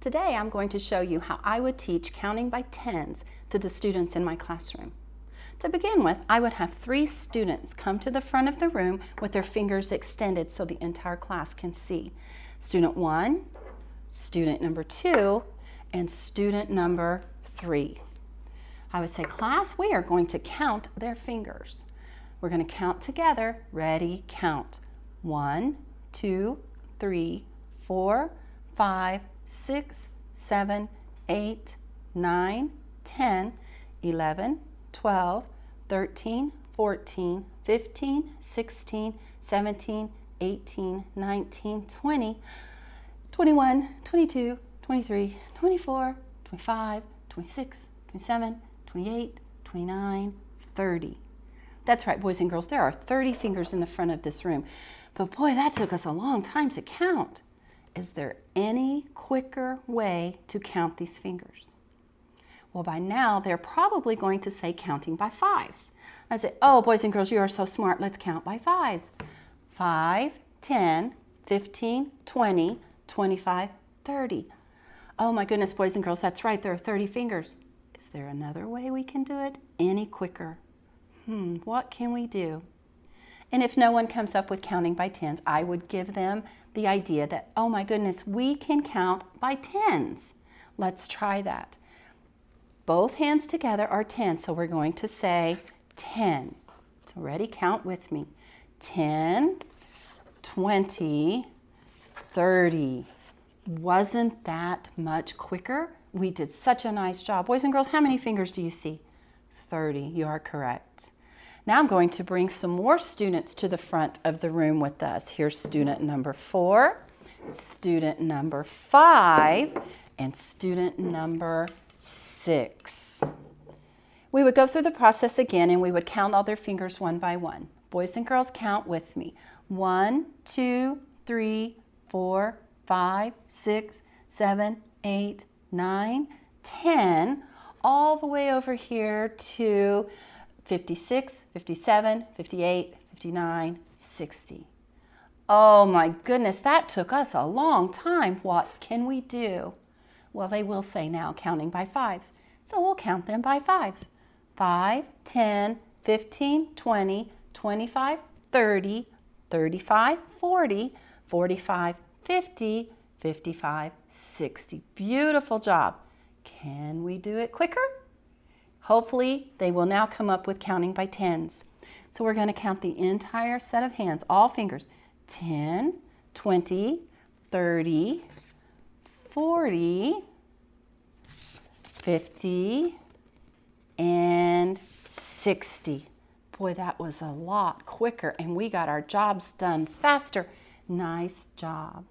Today I'm going to show you how I would teach counting by tens to the students in my classroom. To begin with, I would have three students come to the front of the room with their fingers extended so the entire class can see. Student one, student number two, and student number three. I would say, class, we are going to count their fingers. We're going to count together. Ready, count. One, two, three, four, five, six, seven, eight, nine, 10, 11, 12, 13, 14, 15, 16, 17, 18, 19, 20, 21, 22, 23, 24, 25, 26, 27, 28, 29, 30. That's right, boys and girls, there are 30 fingers in the front of this room. But boy, that took us a long time to count. Is there any quicker way to count these fingers? Well, by now, they're probably going to say counting by fives. I say, oh, boys and girls, you are so smart. Let's count by fives. 5, 10, 15, 20, 25, 30. Oh my goodness, boys and girls, that's right. There are 30 fingers. Is there another way we can do it any quicker? Hmm, what can we do? And if no one comes up with counting by tens, I would give them the idea that, oh my goodness, we can count by tens. Let's try that. Both hands together are 10, so we're going to say 10. So ready, count with me. 10, 20, 30. Wasn't that much quicker? We did such a nice job. Boys and girls, how many fingers do you see? 30, you are correct. Now I'm going to bring some more students to the front of the room with us. Here's student number four, student number five, and student number six. We would go through the process again and we would count all their fingers one by one. Boys and girls, count with me. One, two, three, four, five, six, seven, eight, nine, ten, all the way over here to 56, 57, 58, 59, 60. Oh my goodness, that took us a long time. What can we do? Well, they will say now counting by fives. So we'll count them by fives. 5, 10, 15, 20, 25, 30, 35, 40, 45, 50, 55, 60. Beautiful job. Can we do it quicker? Hopefully, they will now come up with counting by tens. So we're going to count the entire set of hands, all fingers. 10, 20, 30, 40, 50, and 60. Boy, that was a lot quicker, and we got our jobs done faster. Nice job.